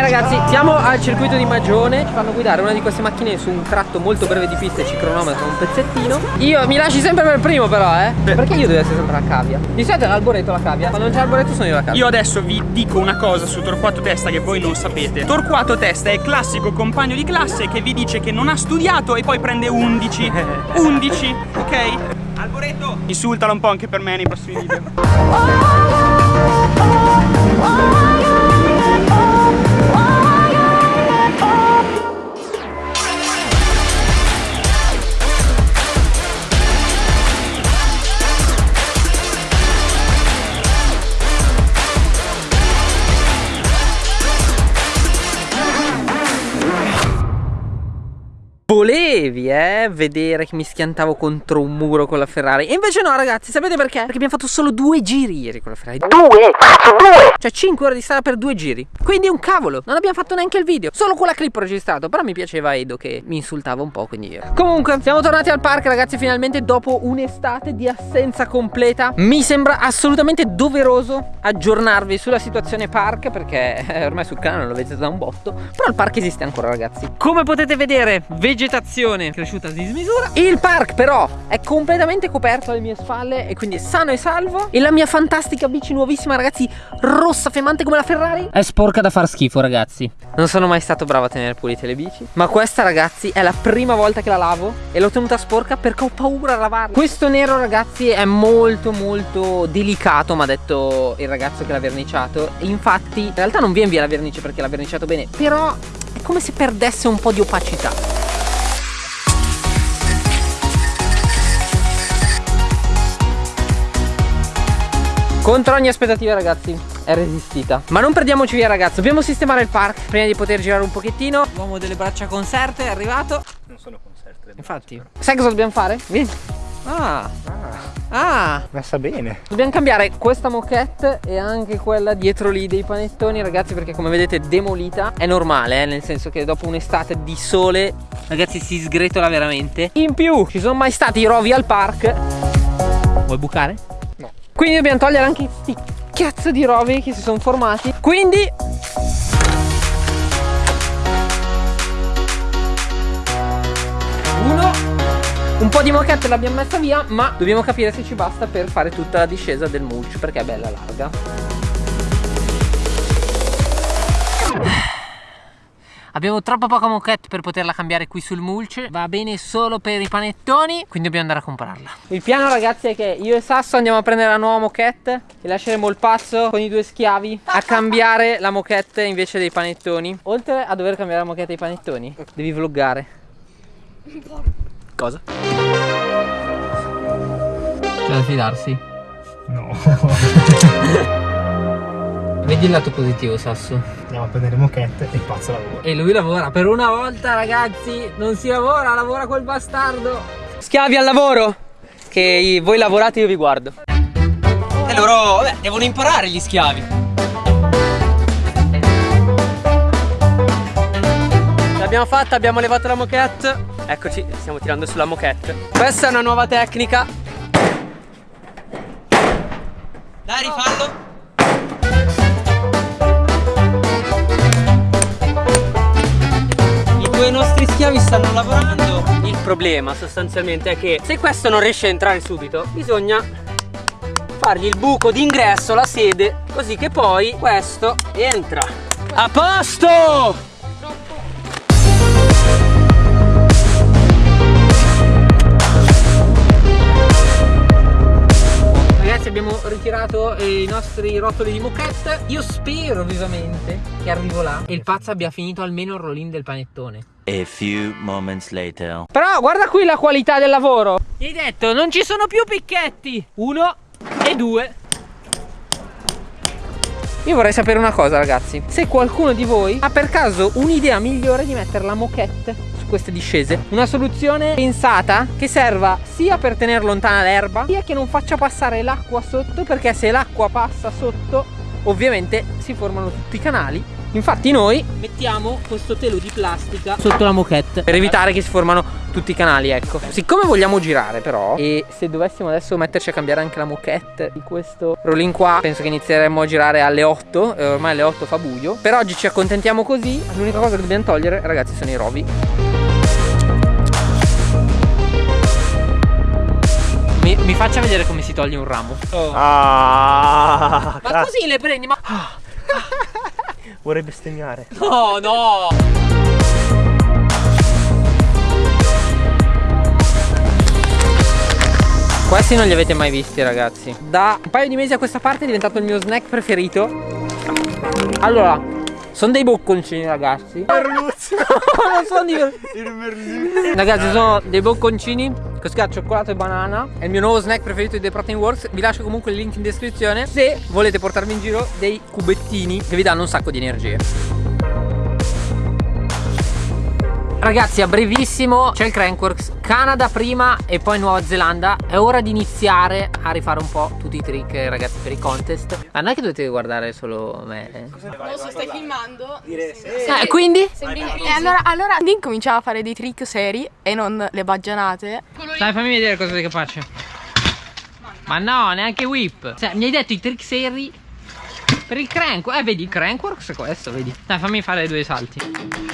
ragazzi, siamo al circuito di Magione Ci fanno guidare una di queste macchine su un tratto molto breve di pista e ci cronometra un pezzettino Io mi lasci sempre per primo però, eh Perché io devo essere sempre la cavia? Di solito è l'alboreto la cavia Quando non c'è l'alboreto sono io la cavia Io adesso vi dico una cosa su Torquato Testa che voi non sapete Torquato Testa è il classico compagno di classe che vi dice che non ha studiato e poi prende 11 11, ok? Alboreto Insultalo un po' anche per me nei prossimi video polemica Volevi, eh, vedere che mi schiantavo contro un muro con la Ferrari. E invece no ragazzi, sapete perché? Perché abbiamo fatto solo due giri ieri con la Ferrari. Due? Due? Cioè 5 ore di strada per due giri. Quindi un cavolo, non abbiamo fatto neanche il video. Solo quella clip ho registrato. Però mi piaceva Edo che mi insultava un po' quindi io. Comunque, siamo tornati al park ragazzi finalmente Dopo un'estate di assenza completa. Mi sembra assolutamente doveroso aggiornarvi sulla situazione park Perché eh, ormai sul canale lo vedete da un botto. Però il park esiste ancora ragazzi. Come potete vedere, vegetazione cresciuta a dismisura. Il park però è completamente coperto alle mie spalle E quindi è sano e salvo. E la mia fantastica bici nuovissima ragazzi Rossa femmante come la Ferrari. È sporca da far schifo ragazzi. Non sono mai stato bravo a tenere pulite le bici Ma questa ragazzi è la prima volta che la lavo E l'ho tenuta sporca perché ho paura a lavarla. Questo nero ragazzi è molto molto delicato Mi ha detto il ragazzo che l'ha verniciato. E infatti in realtà non viene via la vernice perché l'ha verniciato bene Però è come se perdesse un po' di opacità Contro ogni aspettativa ragazzi è resistita. Ma non perdiamoci via ragazzi. Dobbiamo sistemare il park Prima di poter girare un pochettino. L'uomo delle braccia conserte è arrivato. Non sono conserte Infatti. Sai cosa dobbiamo fare? Vieni. Ah. Ah. Messa bene. Dobbiamo cambiare questa moquette e anche quella dietro lì dei panettoni ragazzi perché come vedete demolita. È normale eh, nel senso che dopo un'estate di sole ragazzi si sgretola veramente. In più ci sono mai stati i rovi al park. Vuoi bucare? Quindi dobbiamo togliere anche questi cazzo di rovi che si sono formati. Quindi Un po' di moquette l'abbiamo messa via Ma dobbiamo capire se ci basta per fare tutta la discesa del mulch Perché è bella larga Abbiamo troppo poca moquette per poterla cambiare qui sul mulch Va bene solo per i panettoni Quindi dobbiamo andare a comprarla. Il piano ragazzi è che io e Sasso andiamo a prendere la nuova moquette E lasceremo il pazzo con i due schiavi A cambiare la moquette invece dei panettoni. Oltre a dover cambiare la moquette dei panettoni Devi vloggare. Cosa? C'è da fidarsi. No Vedi il lato positivo Sasso. Andiamo a prendere moquette e il pazzo lavora E lui lavora. Per una volta ragazzi Non si lavora, lavora quel bastardo. Schiavi al lavoro? Che voi lavorate io vi guardo. E loro, vabbè, devono imparare gli schiavi. L'abbiamo fatta, abbiamo levato la moquette. Eccoci, stiamo tirando sulla moquette. Questa è una nuova tecnica. Dai rifallo I due nostri schiavi stanno lavorando. Il problema sostanzialmente è che se questo non riesce a entrare subito Bisogna fargli il buco d'ingresso, la sede Così che poi questo entra. A posto! Abbiamo ritirato eh, i nostri rotoli di moquette Io spero vivamente che arrivo là E il pazzo abbia finito almeno il rollin del panettone A few moments later. Però guarda qui la qualità del lavoro. Gli hai detto non ci sono più picchetti. Uno e due. Io vorrei sapere una cosa ragazzi. Se qualcuno di voi ha per caso un'idea migliore di mettere la moquette su queste discese Una soluzione pensata che serva sia per tenere lontana l'erba Sia che non faccia passare l'acqua sotto Perché se l'acqua passa sotto ovviamente si formano tutti i canali Infatti noi mettiamo questo telo di plastica sotto la moquette per evitare che si formano tutti i canali, ecco. Siccome vogliamo girare però e se dovessimo adesso metterci a cambiare anche la moquette di questo rollin qua, penso che inizieremo a girare alle 8, eh, ormai alle 8 fa buio. Per oggi ci accontentiamo così, l'unica cosa che dobbiamo togliere ragazzi sono i rovi. Mi, mi faccia vedere come si toglie un ramo. Ah, Ma così le prendi, ma... vorrei bestemmiare. No, no! Questi non li avete mai visti ragazzi Da un paio di mesi a questa parte è diventato il mio snack preferito Allora Sono dei bocconcini ragazzi Merluzzo. Non sono di Il merluzzo. Ragazzi sono dei bocconcini con scala cioccolato e banana. È il mio nuovo snack preferito di The Protein Works. Vi lascio comunque il link in descrizione Se volete portarvi in giro dei cubettini Che vi danno un sacco di energie Ragazzi a brevissimo c'è il Crankworks. Canada prima e poi Nuova Zelanda. È ora di iniziare a rifare un po' tutti i trick ragazzi per i contest. Ma non è che dovete guardare solo me eh? Non so, stai filmando? Eh, quindi? E allora, allora incominciamo a fare dei trick seri e non le baggianate. Dai fammi vedere cosa che faccio. Ma no neanche whip. Cioè mi hai detto i trick seri Per il crank Eh vedi il crankworks è questo vedi. Dai fammi fare due salti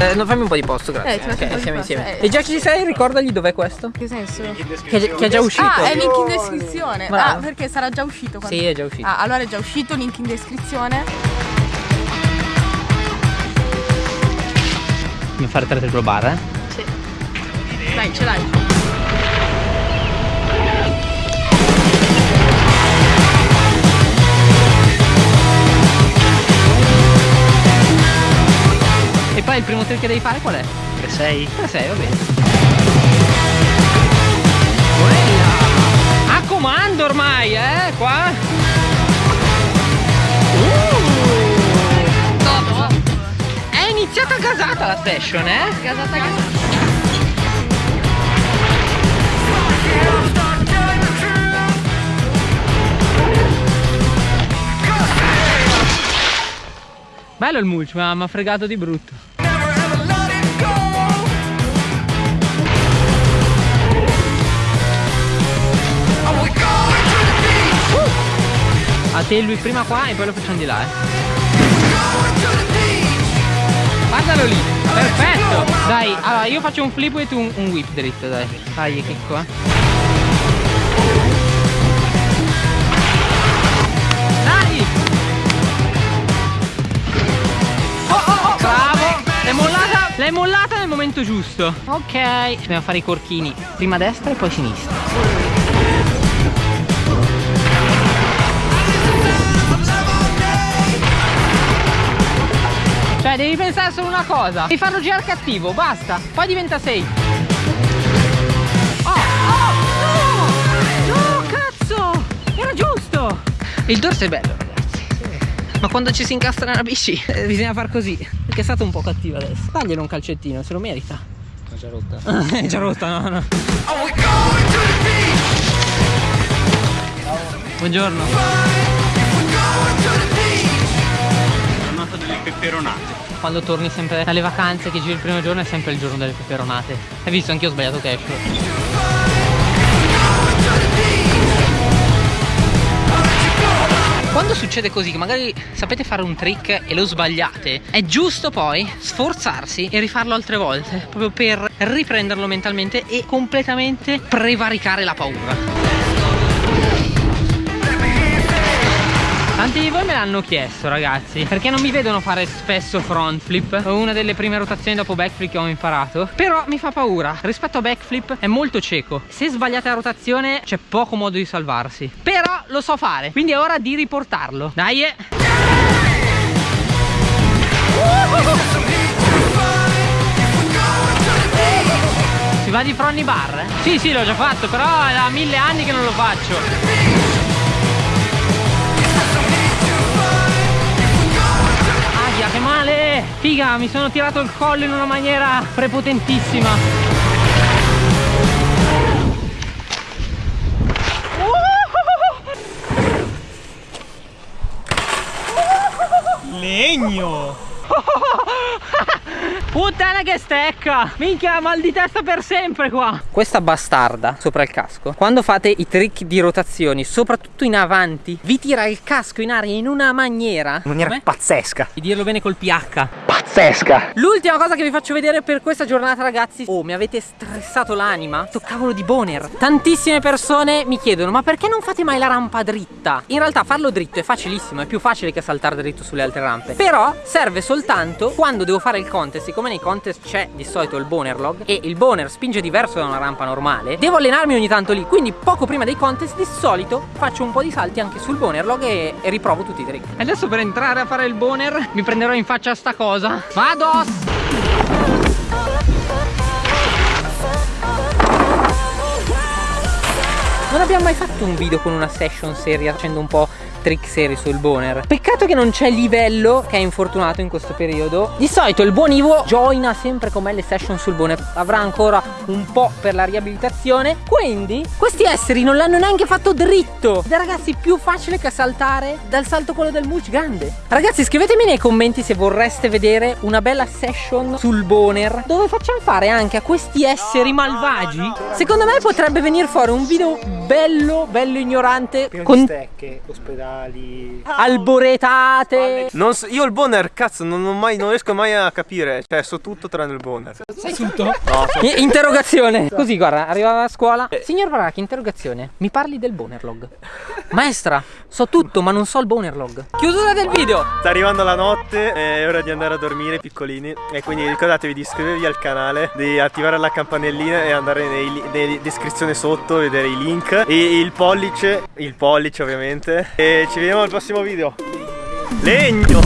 Eh, no, fammi un po' di posto, grazie. Eh, ti faccio un po' ok, di siamo posto, insieme. eh. E già che ci sei, ricordagli dov'è questo? Che senso? Che, è- che è già uscito. Ah, è link in descrizione. Bravo. Ah, perché sarà già uscito. quando- Sì, è già uscito. Ah, allora è già uscito, link in descrizione. Mi fare tre triplo bar, eh? Sì. Dai, ce l'hai. E poi il primo trick che devi fare qual è? 6. 3-6, va bene. Quella! A comando ormai, eh? Qua. Uh! È iniziata gasata la session, eh? Gasata, gasata. Bello il mulch, ma mi ha fregato di brutto. A te lui prima qua e poi lo facciamo di là, eh. Guardalo lì, perfetto. Dai, allora io faccio un flip e tu un, un whip dritto, dai. Dai, che qua. Dai! Bravo! L'hai mollata, l'hai mollata nel momento giusto. Ok. Dobbiamo fare i corchini. Prima destra e poi sinistra. Solo una cosa Devi farlo girare cattivo, basta Poi diventa 6 Oh, oh, no No, cazzo Era giusto. Il dorso è bello ragazzi. Ma quando ci si incastra nella bici eh, Bisogna far così Perché è stato un po' cattivo adesso. Daglielo un calcettino, se lo merita. È già rotta. È già rotta, no, no. Buongiorno. Giornata delle peperonate. Quando torni sempre dalle vacanze che giri il primo giorno è sempre il giorno delle peperonate Hai visto? Anch'io ho sbagliato cash Quando succede così, che magari sapete fare un trick e lo sbagliate, è giusto poi sforzarsi e rifarlo altre volte, proprio per riprenderlo mentalmente e completamente prevaricare la paura. Tanti di voi me l'hanno chiesto ragazzi. Perché non mi vedono fare spesso front flip? Una delle prime rotazioni dopo backflip che ho imparato. Però mi fa paura. Rispetto a backflip è molto cieco. Se sbagliate la rotazione c'è poco modo di salvarsi. Però lo so fare Quindi è ora di riportarlo. Dai eh. Si va di front bar? eh? Sì sì l'ho già fatto Però è da mille anni che non lo faccio Figa, mi sono tirato il collo in una maniera prepotentissima. Legno! Put Puttana che stecca! Minchia, mal di testa per sempre qua! Questa bastarda sopra il casco, quando fate i trick di rotazioni, soprattutto in avanti, vi tira il casco in aria in una maniera. In maniera pazzesca. Di dirlo bene col PH. Pazzesca. L'ultima cosa che vi faccio vedere per questa giornata ragazzi Oh mi avete stressato l'anima Toccavolo di boner Tantissime persone mi chiedono Ma perché non fate mai la rampa dritta? In realtà farlo dritto è facilissimo È più facile che saltare dritto sulle altre rampe Però serve soltanto quando devo fare il contest Siccome nei contest c'è di solito il boner log E il boner spinge diverso da una rampa normale. Devo allenarmi ogni tanto lì Quindi poco prima dei contest di solito faccio un po' di salti anche sul boner log e, e riprovo tutti i trick. Adesso per entrare a fare il boner mi prenderò in faccia sta cosa. Vado! Non abbiamo mai fatto un video con una session seria facendo un po' trick seri sul boner. Peccato che non c'è livello che è infortunato in questo periodo. Di solito il buon Ivo joina sempre con me le session sul boner. Avrà ancora un po' per la riabilitazione. Quindi questi esseri non l'hanno neanche fatto dritto. Ed è ragazzi più facile che saltare dal salto quello del mulch grande. Ragazzi scrivetemi nei commenti se vorreste vedere una bella session sul boner. Dove facciamo fare anche a questi esseri malvagi? Secondo me potrebbe venire fuori un video bello, bello ignorante Pieno con di stecche, ospedali. alboretate. Non so- io il boner, cazzo, non, ho mai, non riesco mai a capire. Cioè, so tutto tranne il boner. Sai tutto? No, so- Interrogazione. Così guarda arrivava a scuola. Signor Varacchi interrogazione. Mi parli del bonerlog? Maestra So tutto ma non so il bonerlog. Chiusura del video. Sta arrivando la notte, è ora di andare a dormire piccolini. E quindi ricordatevi di iscrivervi al canale, di attivare la campanellina e andare nei, descrizioni sotto, vedere i link e il pollice, il pollice ovviamente e ci vediamo al prossimo video. Legno!